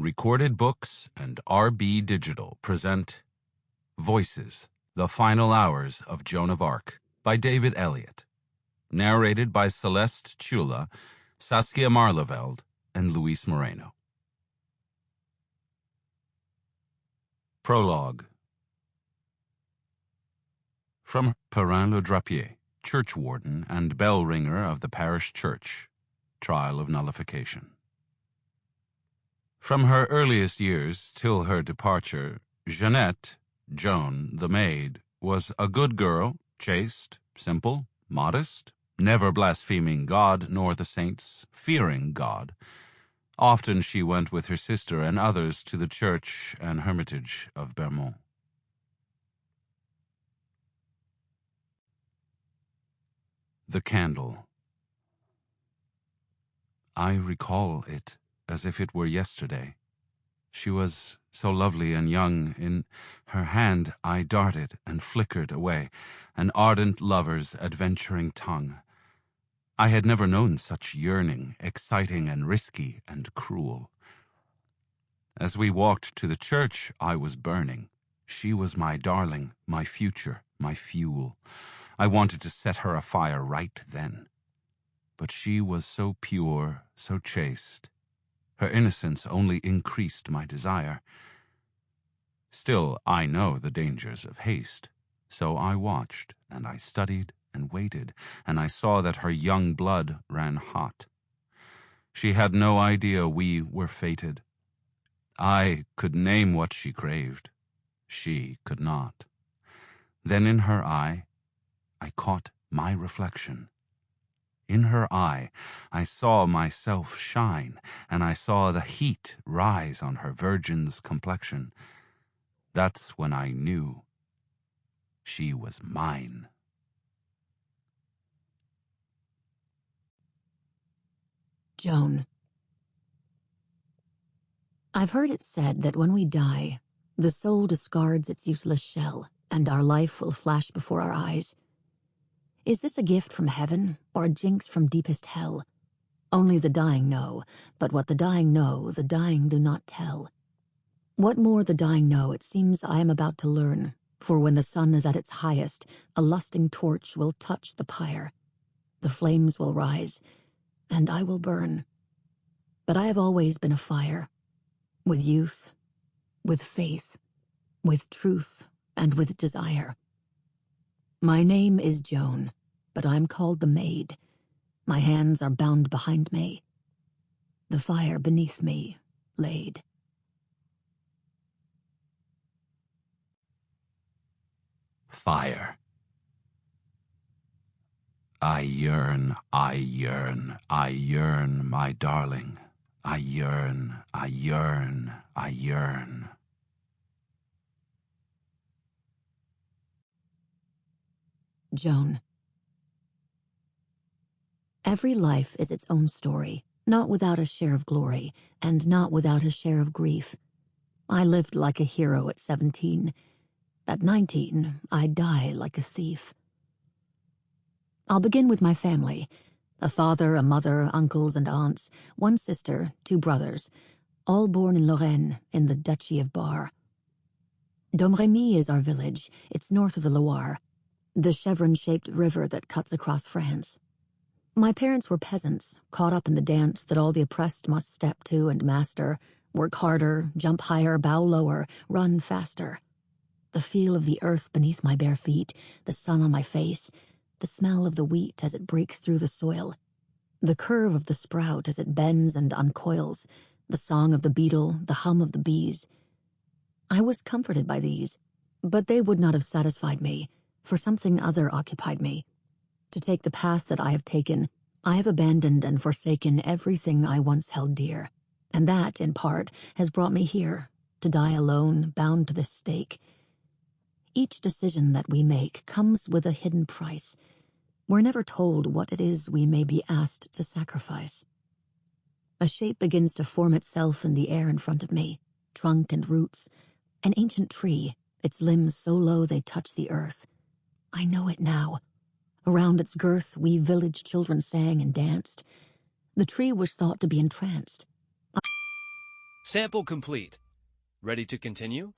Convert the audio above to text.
Recorded Books and RB Digital present Voices The Final Hours of Joan of Arc by David Elliott. Narrated by Celeste Ciulla, Saskia Maarleveld, and Luis Moreno. Prologue From Perrin le Drapier, churchwarden and bell ringer of the parish church, trial of nullification. From her earliest years till her departure, Jeannette, Joan, the maid, was a good girl, chaste, simple, modest, never blaspheming God nor the saints, fearing God. Often she went with her sister and others to the church and hermitage of Bermont. The Candle I recall it as if it were yesterday. She was so lovely and young. In her hand I darted and flickered away, an ardent lover's adventuring tongue. I had never known such yearning, exciting and risky and cruel. As we walked to the church, I was burning. She was my darling, my future, my fuel. I wanted to set her afire right then. But she was so pure, so chaste. Her innocence only increased my desire. Still, I know the dangers of haste. So I watched, and I studied, and waited, and I saw that her young blood ran hot. She had no idea we were fated. I could name what she craved. She could not. Then in her eye, I caught my reflection. In her eye, I saw myself shine, and I saw the heat rise on her virgin's complexion. That's when I knew she was mine. Joan. I've heard it said that when we die, the soul discards its useless shell, and our life will flash before our eyes. Is this a gift from heaven, or a jinx from deepest hell? Only the dying know, but what the dying know, the dying do not tell. What more the dying know, it seems I am about to learn, for when the sun is at its highest, a lusting torch will touch the pyre. The flames will rise, and I will burn. But I have always been a fire, with youth, with faith, with truth, and with desire. My name is Joan, but I'm called the Maid. My hands are bound behind me. The fire beneath me laid. Fire. I yearn, I yearn, I yearn, my darling. I yearn, I yearn, I yearn. Joan. Every life is its own story, not without a share of glory, and not without a share of grief. I lived like a hero at 17. At 19, I die like a thief. I'll begin with my family. A father, a mother, uncles and aunts, one sister, two brothers, all born in Lorraine, in the Duchy of Bar. Domremy is our village. It's north of the Loire the chevron-shaped river that cuts across France. My parents were peasants, caught up in the dance that all the oppressed must step to and master, work harder, jump higher, bow lower, run faster. The feel of the earth beneath my bare feet, the sun on my face, the smell of the wheat as it breaks through the soil, the curve of the sprout as it bends and uncoils, the song of the beetle, the hum of the bees. I was comforted by these, but they would not have satisfied me for something other occupied me. To take the path that I have taken, I have abandoned and forsaken everything I once held dear, and that, in part, has brought me here, to die alone, bound to this stake. Each decision that we make comes with a hidden price. We're never told what it is we may be asked to sacrifice. A shape begins to form itself in the air in front of me, trunk and roots, an ancient tree, its limbs so low they touch the earth. I know it now. Around its girth, we village children sang and danced. The tree was thought to be entranced. Sample complete. Ready to continue?